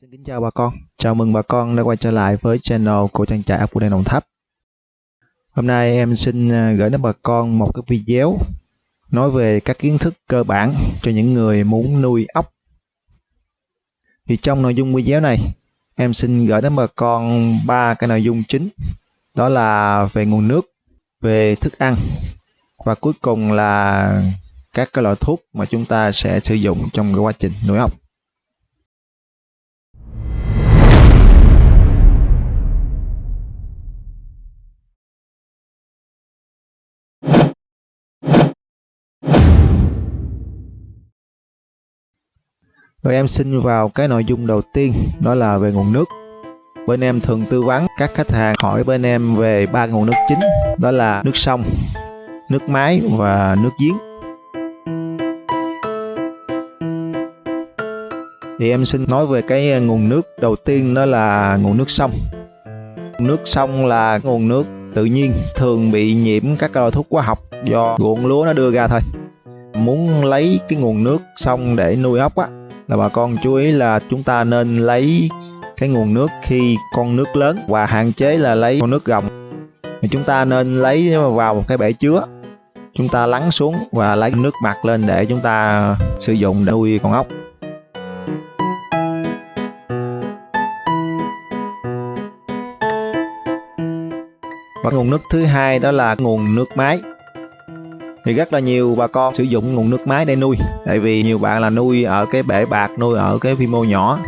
Xin kính chào bà con, chào mừng bà con đã quay trở lại với channel của trang trại ốc đen Đồng Tháp. Hôm nay em xin à, gửi đến bà con một cái video nói về các kiến thức cơ bản cho những người muốn nuôi ốc. Thì trong nội dung video này, em xin gửi đến bà con ba cái nội dung chính, đó là về nguồn nước, về thức ăn và cuối cùng là các cái loại thuốc mà chúng ta sẽ sử dụng trong cái quá trình nuôi ốc. Rồi em xin vào cái nội dung đầu tiên đó là về nguồn nước. Bên em thường tư vấn các khách hàng hỏi bên em về ba nguồn nước chính đó là nước sông, nước máy và nước giếng. Thì em xin nói về cái nguồn nước đầu tiên đó là nguồn nước sông. Nước sông là nguồn nước tự nhiên thường bị nhiễm các loại thuốc hóa học do ruộng lúa nó đưa ra thôi. Muốn lấy cái nguồn nước sông để nuôi ốc á là bà con chú ý là chúng ta nên lấy cái nguồn nước khi con nước lớn và hạn chế là lấy con nước gồng. Thì chúng ta nên lấy vào một cái bể chứa. Chúng ta lắng xuống và lấy nước mặt lên để chúng ta sử dụng để nuôi con ốc. Và nguồn nước thứ hai đó là nguồn nước máy thì rất là nhiều bà con sử dụng nguồn nước máy để nuôi. Tại vì nhiều bạn là nuôi ở cái bể bạc nuôi ở cái quy mô nhỏ.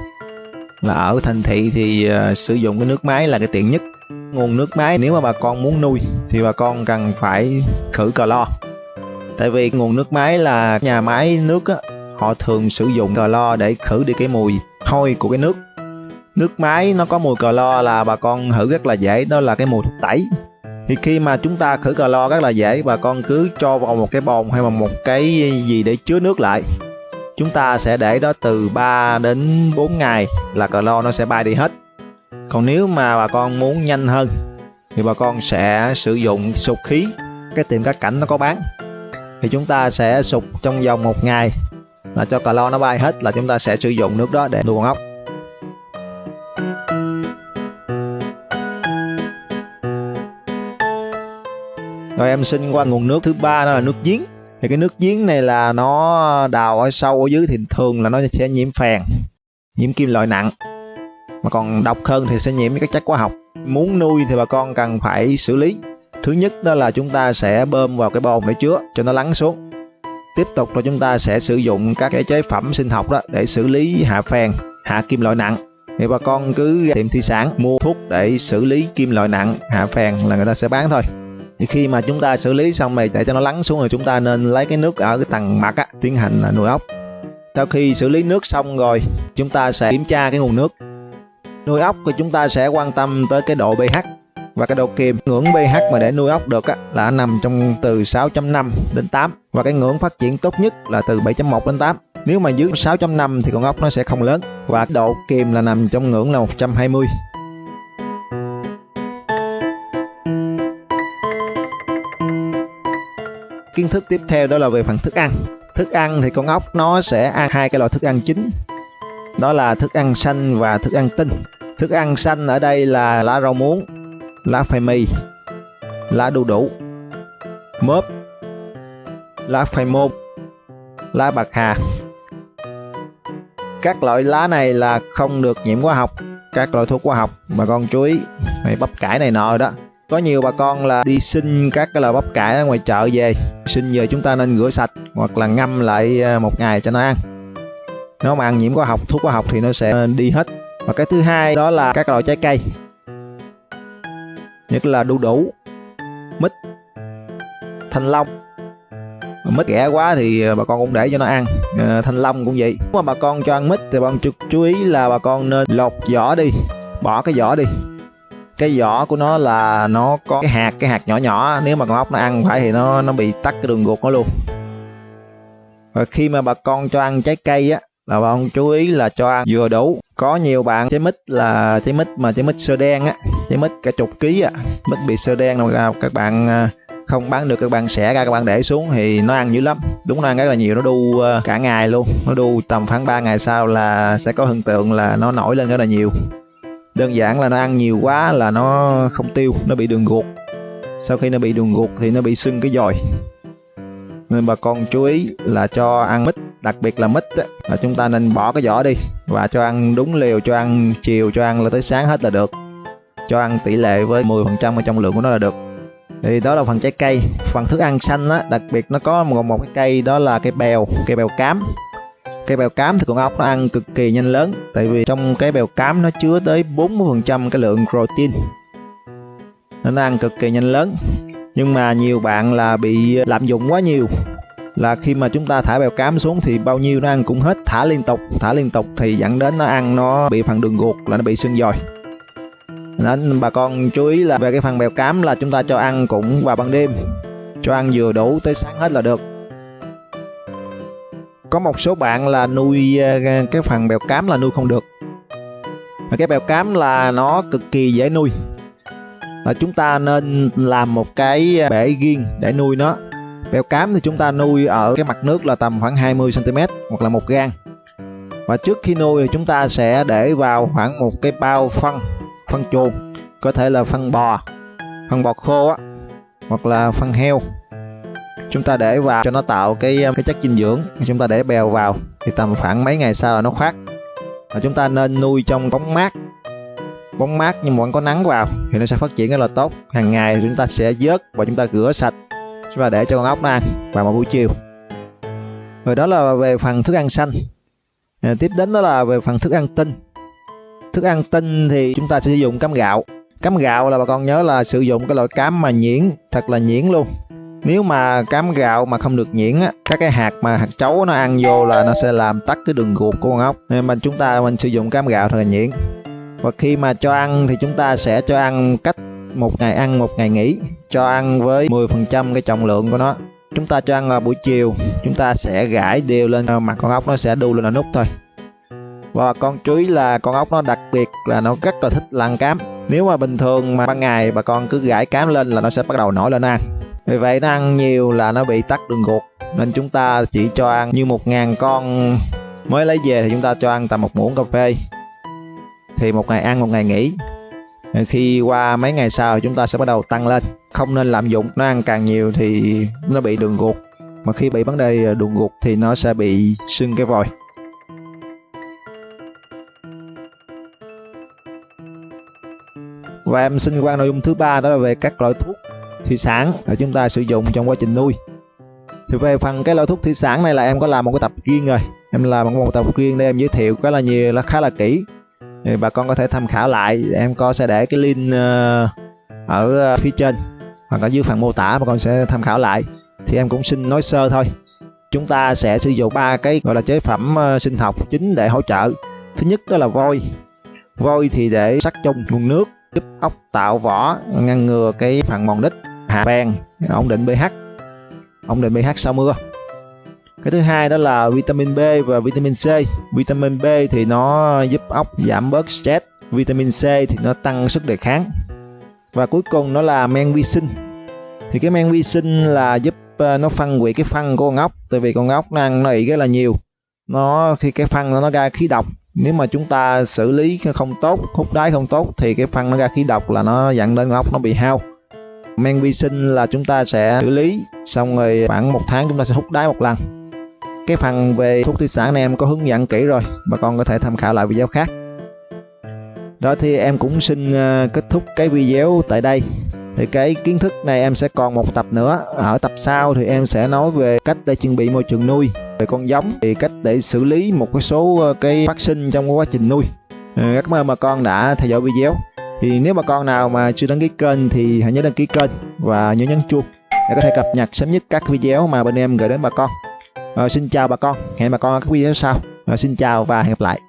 Là ở thành thị thì uh, sử dụng cái nước máy là cái tiện nhất. Nguồn nước máy nếu mà bà con muốn nuôi thì bà con cần phải khử cờ lo, tại vì nguồn nước máy là nhà máy nước á, họ thường sử dụng cờ lo để khử đi cái mùi hôi của cái nước. Nước máy nó có mùi cờ lo là bà con thử rất là dễ đó là cái mùi thuốc tẩy thì khi mà chúng ta khử clo rất là dễ bà con cứ cho vào một cái bồn hay là một cái gì để chứa nước lại. Chúng ta sẽ để đó từ 3 đến 4 ngày là clo nó sẽ bay đi hết. Còn nếu mà bà con muốn nhanh hơn, thì bà con sẽ sử dụng sục khí. Cái tiệm cá cảnh nó có bán. Thì chúng ta sẽ sục trong vòng một ngày là cho clo nó bay hết là chúng ta sẽ sử dụng nước đó để nuôi con ốc. Rồi em xin qua nguồn nước thứ ba, đó là nước giếng. Thì cái nước giếng này là nó đào ở sâu ở dưới thì thường là nó sẽ nhiễm phèn, nhiễm kim loại nặng. Mà còn độc hơn thì sẽ nhiễm các chất hóa học. Muốn nuôi thì bà con cần phải xử lý. Thứ nhất đó là chúng ta sẽ bơm vào cái bồn để chứa cho nó lắng xuống. Tiếp tục là chúng ta sẽ sử dụng các cái chế phẩm sinh học đó để xử lý hạ phèn, hạ kim loại nặng. Thì bà con cứ tiệm thủy sản mua thuốc để xử lý kim loại nặng, hạ phèn là người ta sẽ bán thôi thì khi mà chúng ta xử lý xong này để cho nó lắng xuống rồi chúng ta nên lấy cái nước ở cái tầng mặt á, tiến hành là nuôi ốc. Sau khi xử lý nước xong rồi chúng ta sẽ kiểm tra cái nguồn nước. Nuôi ốc thì chúng ta sẽ quan tâm tới cái độ pH và cái độ kiềm. Ngưỡng pH mà để nuôi ốc được á, là nằm trong từ 6.5 đến 8 và cái ngưỡng phát triển tốt nhất là từ 7.1 đến 8 nếu mà dưới 6.5 thì con ốc nó sẽ không lớn và độ kiềm là nằm trong ngưỡng là 120 kiến thức tiếp theo đó là về phần thức ăn. Thức ăn thì con ốc nó sẽ ăn hai cái loại thức ăn chính. Đó là thức ăn xanh và thức ăn tinh. Thức ăn xanh ở đây là lá rau muống, lá phai mì lá đu đủ, mớp, lá phai môn, lá bạc hà. Các loại lá này là không được nhiễm hóa học. Các loại thuốc hóa học bà con chú ý, mày bắp cải này nọ đó. Có nhiều bà con là đi xin các cái loại bắp cải ở ngoài chợ về sinh về chúng ta nên rửa sạch hoặc là ngâm lại à, một ngày cho nó ăn. Nó mà ăn nhiễm hóa học thuốc hóa học thì nó sẽ đi hết. Và cái thứ hai đó là các loại trái cây. Nhất là đu đủ mít thanh long. Mít rẻ quá thì à, bà con cũng để cho nó ăn. À, thanh long cũng vậy. Nếu mà bà con cho ăn mít thì bà con chú ý là bà con nên lột vỏ đi bỏ cái vỏ đi cái vỏ của nó là nó có cái hạt cái hạt nhỏ nhỏ. Nếu mà con ốc nó ăn phải thì nó nó bị tắt cái đường ruột nó luôn. Và khi mà bà con cho ăn trái cây á, là bà con chú ý là cho ăn vừa đủ. Có nhiều bạn trái mít là trái mít mà trái mít sơ đen á, trái mít cả chục ký á, mít bị sơ đen là các bạn à, không bán được, các bạn xẻ ra, các bạn để xuống thì nó ăn dữ lắm. Đúng, nó ăn rất là nhiều, nó đu à, cả ngày luôn. Nó đu tầm khoảng 3 ngày sau là sẽ có hiện tượng là nó nổi lên rất là nhiều đơn giản là nó ăn nhiều quá là nó không tiêu nó bị đường ruột. Sau khi nó bị đường ruột thì nó bị sưng cái dòi. Nên bà con chú ý là cho ăn mít đặc biệt là mít á, là chúng ta nên bỏ cái vỏ đi và cho ăn đúng liều cho ăn chiều cho ăn là tới sáng hết là được. Cho ăn tỷ lệ với 10% ở trong lượng của nó là được. Thì đó là phần trái cây. Phần thức ăn xanh á đặc biệt nó có một, một cái cây đó là cây bèo cây bèo cám cây bèo cám thì con ốc nó ăn cực kỳ nhanh lớn. Tại vì trong cái bèo cám nó chứa tới 40% cái lượng protein. Nên nó ăn cực kỳ nhanh lớn. Nhưng mà nhiều bạn là bị lạm dụng quá nhiều. Là khi mà chúng ta thả bèo cám xuống thì bao nhiêu nó ăn cũng hết. Thả liên tục, thả liên tục thì dẫn đến nó ăn nó bị phần đường ruột, là nó bị sưng dòi. Nên bà con chú ý là về cái phần bèo cám là chúng ta cho ăn cũng vào ban đêm. Cho ăn vừa đủ tới sáng hết là được có một số bạn là nuôi ờ, cái phần bèo cám là nuôi không được. Cái bèo cám là nó cực kỳ dễ nuôi. Là chúng ta nên làm một cái ờ, bể riêng để nuôi nó. Bèo cám thì chúng ta nuôi ở cái mặt nước là tầm khoảng 20 cm hoặc là một gan và trước khi nuôi thì chúng ta sẽ để vào khoảng một cái bao phân phân chuồng có thể là phân bò phân bò khô á, hoặc là phân heo chúng ta để vào cho nó tạo cái um, cái chất dinh dưỡng. Chúng ta để bèo vào thì tầm khoảng mấy ngày sau là nó khoát. Và chúng ta nên nuôi trong bóng mát. Bóng mát nhưng mà vẫn có nắng vào thì nó sẽ phát triển rất là tốt. Hàng ngày chúng ta sẽ vớt và chúng ta rửa sạch. Và để cho con ốc nó ăn vào một buổi chiều. Rồi đó là về phần thức ăn xanh. À, tiếp đến đó là về phần thức ăn tinh. Thức ăn tinh thì chúng ta sẽ sử dụng cám gạo. Cám gạo là bà con nhớ là sử dụng cái loại cám mà nhuyễn thật là nhuyễn luôn nếu mà cám gạo mà không được nhuyễn á, các cái hạt mà hạt chấu nó ăn vô là nó sẽ làm tắt cái đường ruột của con ốc. Nên mình chúng ta mình sử dụng cám gạo thật là nhuyễn. Và khi mà cho ăn thì chúng ta sẽ cho ăn cách một ngày ăn, một ngày nghỉ, cho ăn với 10% cái trọng lượng của nó. Chúng ta cho ăn vào buổi chiều, chúng ta sẽ gãi đều lên à, mặt con ốc nó sẽ đu lên là nút thôi. Và con chú ý là con ốc nó đặc biệt là nó rất là thích lăn cám. Nếu mà bình thường mà ban ngày bà con cứ gãi cám lên là nó sẽ bắt đầu nổi lên ăn vì vậy nó ăn nhiều là nó bị tắc đường ruột. Nên chúng ta chỉ cho ăn như một ngàn con mới lấy về thì chúng ta cho ăn tầm một muỗng cà phê. Thì một ngày ăn, một ngày nghỉ. Khi qua mấy ngày sau chúng ta sẽ bắt đầu tăng lên. Không nên lạm dụng, nó ăn càng nhiều thì nó bị đường ruột. Mà khi bị vấn đề đường ruột thì nó sẽ bị sưng cái vòi. Và em xin qua nội dung thứ ba đó là về các loại thuốc thủy sản để chúng ta sử dụng trong quá trình nuôi. Thì về phần cái loại thuốc thủy sản này là em có làm một cái tập riêng rồi. Em làm một tập riêng để em giới thiệu khá là nhiều, là khá là kỹ. Thì bà con có thể tham khảo lại, em có sẽ để cái link ờ, ở ờ, phía trên. Hoặc ở dưới phần mô tả bà con sẽ tham khảo lại. Thì em cũng xin nói sơ thôi. Chúng ta sẽ sử dụng ba cái gọi là chế phẩm ờ, sinh học chính để hỗ trợ. Thứ nhất đó là vôi vôi thì để sắc chung nguồn nước, giúp ốc, tạo vỏ, ngăn ngừa cái phần mòn đích hạ bèn ổn định pH ổn định pH sau mưa? Cái thứ hai đó là vitamin B và vitamin C. Vitamin B thì nó giúp ốc giảm bớt stress. Vitamin C thì nó tăng sức đề kháng. Và cuối cùng nó là men vi sinh. Thì cái men vi sinh là giúp ờ, nó phân hủy cái phân của con ốc. Tại vì con ốc nó ăn nó ị rất là nhiều. Nó, khi cái phân nó ra khí độc, nếu mà chúng ta xử lý không tốt, hút đáy không tốt, thì cái phân nó ra khí độc là nó dẫn đến ốc nó bị hao men vi sinh là chúng ta sẽ xử lý. Xong rồi khoảng một tháng chúng ta sẽ hút đáy một lần. Cái phần về thuốc thủy sản này em có hướng dẫn kỹ rồi, bà con có thể tham khảo lại video khác. Đó thì em cũng xin ờ, kết thúc cái video tại đây. Thì cái kiến thức này em sẽ còn một tập nữa. Ở tập sau thì em sẽ nói về cách để chuẩn bị môi trường nuôi, về con giống, thì cách để xử lý một cái số ờ, cái phát sinh trong quá trình nuôi. Rất cảm ơn bà con đã theo dõi video thì nếu bà con nào mà chưa đăng ký kênh thì hãy nhớ đăng ký kênh và nhớ nhấn chuông để có thể cập nhật sớm nhất các video mà bên em gửi đến bà con. À, xin chào bà con. Hẹn bà con ở các video sau. À, xin chào và hẹn gặp lại.